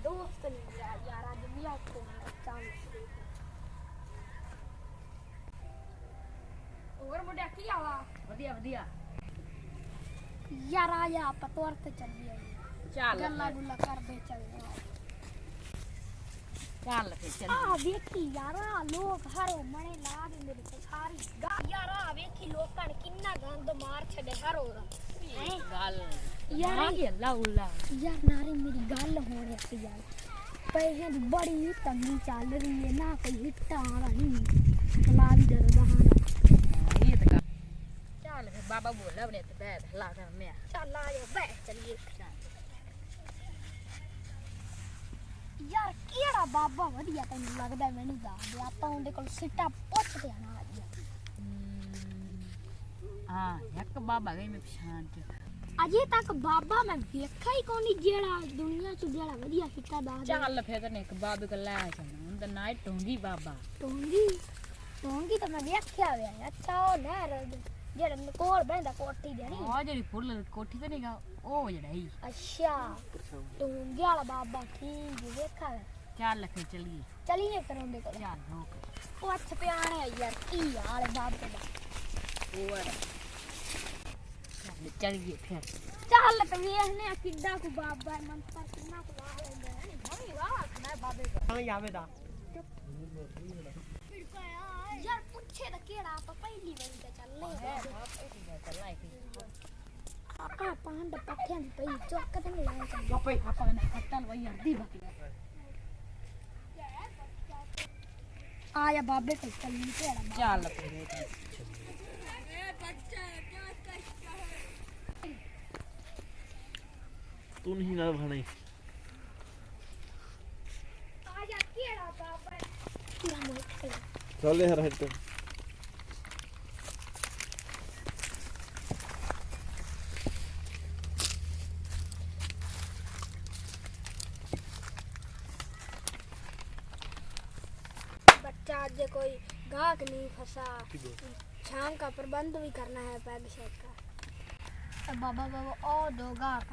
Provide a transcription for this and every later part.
दोस्त नहीं यार यार आज भी आपको ਹੋਰ ਮੁੰਡਿਆ ਕੀ ਹਾਲ ਆ ਵਧੀਆ ਵਧੀਆ ਯਾਰ ਆ ਜਾ ਆਪਾਂ ਤੋਰ ਤੇ ਚੱਲੀਏ ਚੱਲ ਗੱਲਾਂ ਗੁੱਲਾਂ ਕਰਦੇ ਚੱਲਦੇ ਆ ਚੱਲ ਫੇ ਚੱਲ ਆ ਵੇਖੀ ਯਾਰ ਆ ਲੋਕ ਹਰੋ ਮਣੇ ਲਾ ਦਿੰਦੇ ਨੇ ਸਾਰੀ ਯਾਰ ਆ ਵੇਖੀ ਲੋਕਾਂ ਨੇ ਕਿੰਨਾ ਗੰਦ ਮਾਰ ਛੱਡੇ ਹਰੋ ਦਾ ਗੱਲ ਯਾਰ ਆ ਗਿਆ ਲਾਉਲਾ ਯਾਰ ਨਾਰੇ ਮੇਰੀ ਗੱਲ ਹੋ ਰਹੀ ਸੀ ਯਾਰ ਪੈਸੇ ਦੀ ਬੜੀ ਤੰਗੀ ਚੱਲ ਰਹੀ ਹੈ ਨਾ ਕੋਈ ਹਿੱਟਾ ਆ ਰਹੀ ਲਾ ਵੀ ਦਰ ਬਹਾਨਾ ਇਹ ਤਾਂ ਚੱਲ ਫੇ ਬਾਬਾ ਬੋਲਾ ਬਨੇ ਤੇ ਬੈਠ ਲਾ ਕਰ ਮੈਂ ਚੱਲ ਆ ਜਾ ਬੈ ਚੱਲੀਏ ਯਾਰ ਕਿਹੜਾ ਬਾਬਾ ਵਧੀਆ ਤੈਨੂੰ ਲੱਗਦਾ ਮੈਨੂੰ ਦੱਸ ਦੇ ਆਪਾਂ ਉਹਦੇ ਕੋਲ ਸਿੱਟਾ ਪੁੱਛਦੇ ਆ ਨਾ ਅੱਜ ਹਾਂ ਇੱਕ ਬਾਬਾ ਗਈ ਮੈਂ ਪਛਾਣ ਕੇ ਅਜੇ ਤੱਕ ਬਾਬਾ ਮੈਂ ਵੇਖਿਆ ਹੀ ਕੋਈ ਨਹੀਂ ਜਿਹੜਾ ਦੁਨੀਆ 'ਚ ਜਿਹੜਾ ਵਧੀਆ ਸਿੱਟਾ ਦੱਸ ਦੇ ਚੱਲ ਫੇ ਤੈਨੂੰ ਇੱਕ ਬਾਬੇ ਕੋਲ ਲੈ ਜਾਣਾ ਉਹਦਾ ਨਾਂ ਹੈ ਟੋਂਗੀ ਬਾਬਾ ਟੋਂਗੀ ਟੋਂਗੀ ਤਾਂ ਮੈਂ ਵੇਖਿਆ ਹੋਇਆ ਅੱਛਾ ਉਹ ਨਹਿਰ ਜਿਹੜਾ ਕੋਲ ਬੈਂਦਾ ਕੋਠੀ ਦੇ ਨਹੀਂ ਉਹ ਜਿਹੜੀ ਫੁੱਲ ਕੋਠੀ ਤੇ ਨਹੀਂਗਾ ਉਹ ਜਿਹੜਾ ਹੀ ਅੱਛਾ ਟੋਂਗੀ ਵਾਲਾ ਬਾਬਾ ਠੀਕ ਹੈ, ਵੇਖਿਆ ਹੋਇਆ। ਚੱਲ ਫੇ ਚੱਲੀਏ ਚੱਲੀਏ ਫਿਰ ਉਹਦੇ ਕੋਲ ਚੱਲ ਹੋ ਕੇ ਪੁੱਛ ਪਿਆਣਾ ਯਾਰ ਕੀ ਹਾਲ ਹੈ ਬਾਬੇ ਦਾ ਉਹ चल गए फिर। चल तो ये ने किड्डा को बाप बाय मन किन्ना को ला ले ने मम्मी वाह खाना बाबे का। हाँ यावे दा यार? पूछे तो केड़ा आप पहली बार का चल हाँ, हाँ, ले चल लाई आपा पांड पठन पई जो कदम लाए चल बापे आपा ने कटल वही अर्धी बाकी। आया बाबे को चल ले चल तू नहीं ना भाने। चल। यार हट कोई गाक नहीं फंसा। शाम का प्रबंध भी करना है बैग शेड का। बाबा बाबा और दो गाहक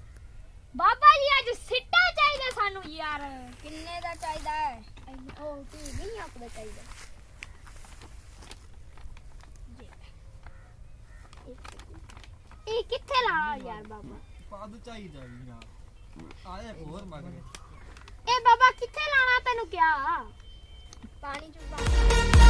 ਬਾਬਾ ਜੀ ਅੱਜ ਸਿੱਟਾ ਚਾਹੀਦਾ ਸਾਨੂੰ ਯਾਰ। ਕਿੰਨੇ ਦਾ ਚਾਹੀਦਾ ਹੈ? ਉਹ ਤੂੰ ਨਹੀਂ ਆਪਦਾ ਚਾਹੀਦਾ। ਇਹ ਕਿੱਥੇ ਲਾਣਾ ਯਾਰ ਬਾਬਾ? ਪਾਦ ਚਾਹੀਦਾ ਵੀ ਨਾ। ਆਏ ਹੋਰ ਮੰਗ ਇਹ ਬਾਬਾ ਕਿੱਥੇ ਲਾਣਾ ਤੈਨੂੰ ਕਿਹਾ? ਪਾਣੀ ਚ ਪਾ